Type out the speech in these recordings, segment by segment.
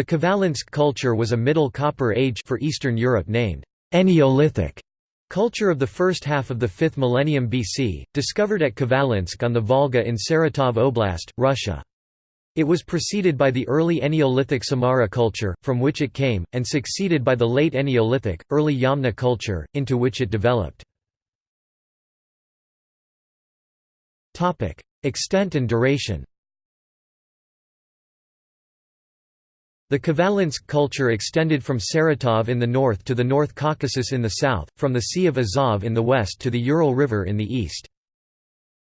The Khvalynsk culture was a Middle Copper Age for Eastern Europe named Eneolithic culture of the first half of the 5th millennium BC, discovered at Khvalynsk on the Volga in Saratov Oblast, Russia. It was preceded by the early Eneolithic Samara culture, from which it came, and succeeded by the late Eneolithic, early Yamna culture, into which it developed. Extent and duration The Khvalynsk culture extended from Saratov in the north to the North Caucasus in the south, from the Sea of Azov in the west to the Ural River in the east.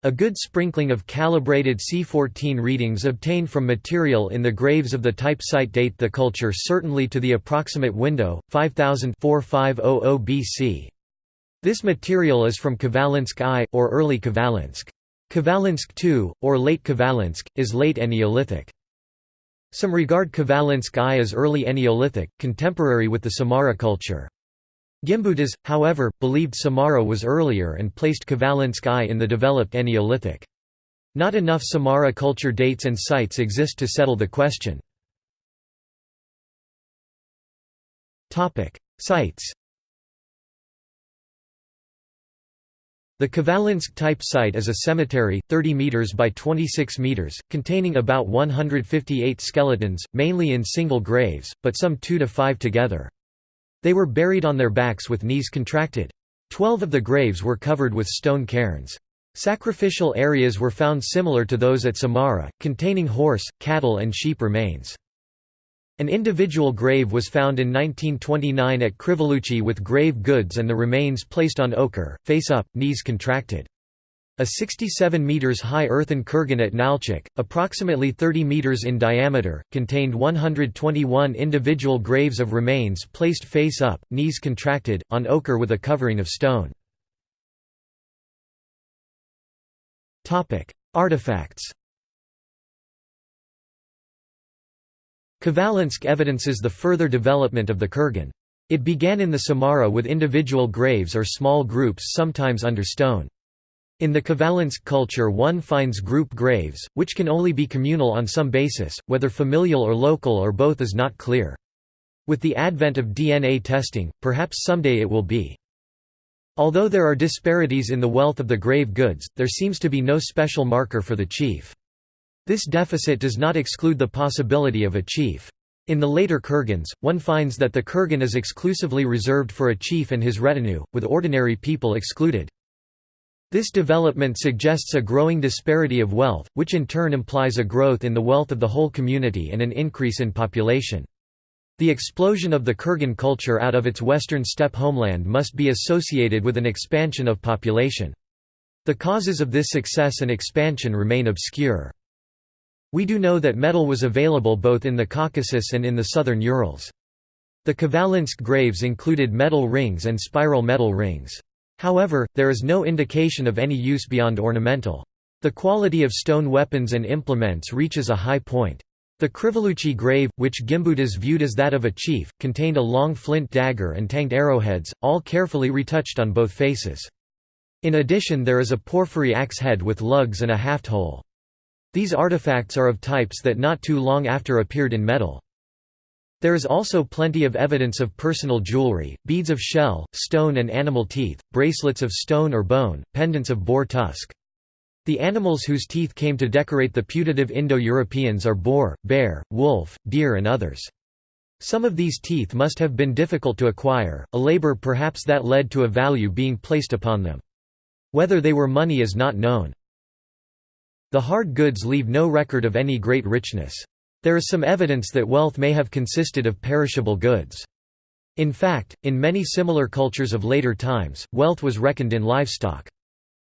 A good sprinkling of calibrated C14 readings obtained from material in the graves of the type site date the culture certainly to the approximate window, 5000 BC. This material is from Khvalynsk I, or early Khvalynsk. Khvalynsk II, or late Khvalynsk, is late Eneolithic. Some regard Khvalynsk I as early Eneolithic, contemporary with the Samara culture. Gimbutas, however, believed Samara was earlier and placed Khvalynsk I in the developed Eneolithic. Not enough Samara culture dates and sites exist to settle the question. Sites The Khvalynsk type site is a cemetery, 30 meters by 26 meters, containing about 158 skeletons, mainly in single graves, but some 2 to 5 together. They were buried on their backs with knees contracted. Twelve of the graves were covered with stone cairns. Sacrificial areas were found similar to those at Samara, containing horse, cattle and sheep remains. An individual grave was found in 1929 at Krivoluchi with grave goods and the remains placed on ochre, face up, knees contracted. A 67 meters high earthen kurgan at Nalchik, approximately 30 meters in diameter, contained 121 individual graves of remains placed face up, knees contracted, on ochre with a covering of stone. Artifacts Khvalynsk evidences the further development of the kurgan. It began in the Samara with individual graves or small groups sometimes under stone. In the Khvalynsk culture one finds group graves, which can only be communal on some basis, whether familial or local or both is not clear. With the advent of DNA testing, perhaps someday it will be. Although there are disparities in the wealth of the grave goods, there seems to be no special marker for the chief. This deficit does not exclude the possibility of a chief. In the later kurgans, one finds that the kurgan is exclusively reserved for a chief and his retinue, with ordinary people excluded. This development suggests a growing disparity of wealth, which in turn implies a growth in the wealth of the whole community and an increase in population. The explosion of the Kurgan culture out of its western steppe homeland must be associated with an expansion of population. The causes of this success and expansion remain obscure. We do know that metal was available both in the Caucasus and in the southern Urals. The Khvalynsk graves included metal rings and spiral metal rings. However, there is no indication of any use beyond ornamental. The quality of stone weapons and implements reaches a high point. The Krivoluchi grave, which Gimbutas viewed as that of a chief, contained a long flint dagger and tanged arrowheads, all carefully retouched on both faces. In addition there is a porphyry axe head with lugs and a haft hole. These artifacts are of types that not too long after appeared in metal. There is also plenty of evidence of personal jewelry, beads of shell, stone and animal teeth, bracelets of stone or bone, pendants of boar tusk. The animals whose teeth came to decorate the putative Indo-Europeans are boar, bear, wolf, deer and others. Some of these teeth must have been difficult to acquire, a labor perhaps that led to a value being placed upon them. Whether they were money is not known. The hard goods leave no record of any great richness. There is some evidence that wealth may have consisted of perishable goods. In fact, in many similar cultures of later times, wealth was reckoned in livestock.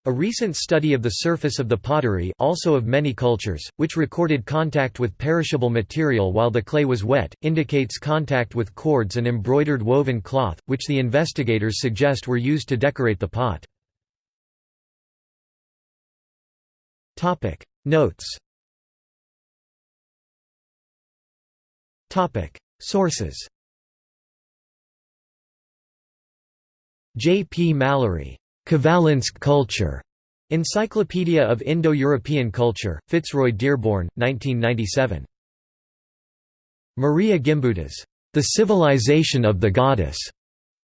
A recent study of the surface of the pottery also of many cultures, which recorded contact with perishable material while the clay was wet, indicates contact with cords and embroidered woven cloth, which the investigators suggest were used to decorate the pot. Topic Notes Topic Sources J. P. Mallory, Khvalynsk Culture, Encyclopedia of Indo-European Culture, Fitzroy Dearborn, 1997. Maria Gimbutas, The Civilization of the Goddess.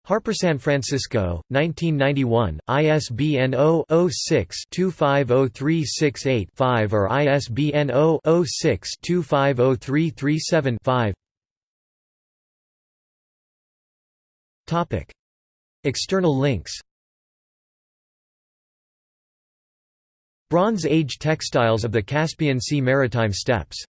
Harper San Francisco, 1991, ISBN 0-06-250368-5 or ISBN 0-06-250337-5 External links. Bronze Age textiles of the Caspian Sea maritime steppes